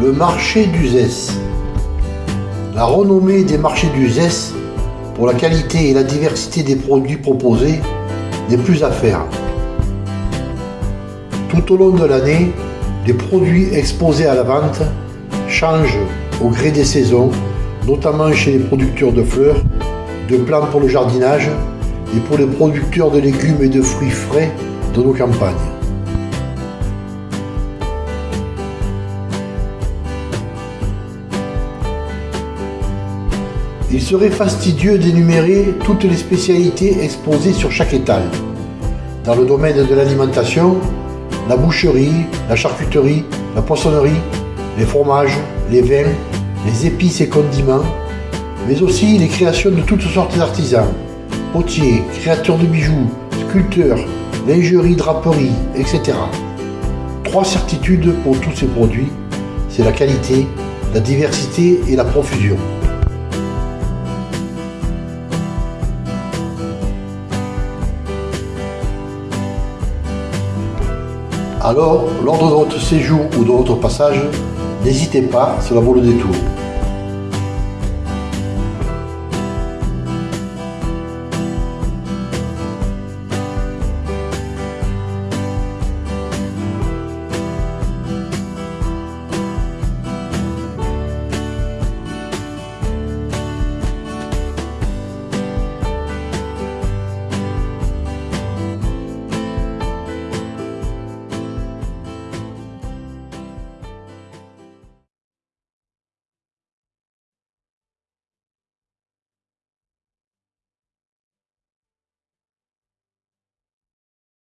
Le marché d'Uzès. La renommée des marchés d'Uzès pour la qualité et la diversité des produits proposés n'est plus à faire. Tout au long de l'année, les produits exposés à la vente changent au gré des saisons, notamment chez les producteurs de fleurs, de plantes pour le jardinage et pour les producteurs de légumes et de fruits frais de nos campagnes. Il serait fastidieux d'énumérer toutes les spécialités exposées sur chaque étal. Dans le domaine de l'alimentation, la boucherie, la charcuterie, la poissonnerie, les fromages, les vins, les épices et condiments, mais aussi les créations de toutes sortes d'artisans, potiers, créateurs de bijoux, sculpteurs, lingerie, draperie, etc. Trois certitudes pour tous ces produits, c'est la qualité, la diversité et la profusion. Alors, lors de votre séjour ou de votre passage, n'hésitez pas, cela vaut le détour.